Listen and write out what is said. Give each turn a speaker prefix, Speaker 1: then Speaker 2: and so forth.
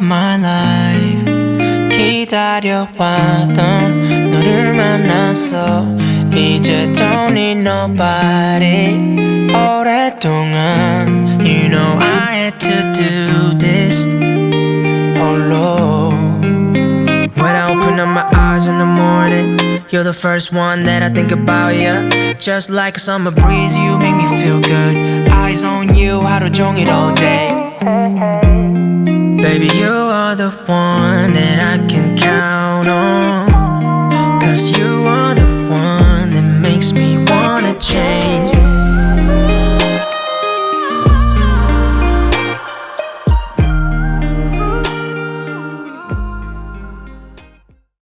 Speaker 1: of my life 기다려왔던 너를 만났어 이제 don't need nobody 오랫동안 You know I had to do this 홀로 When I open up my eyes in the morning You're the first one that I think about, yeah Just like a summer breeze, you make me feel good Eyes on you, 하루 종일 all day Baby, you are the one that I can count on. Cause you are the one that makes me wanna change.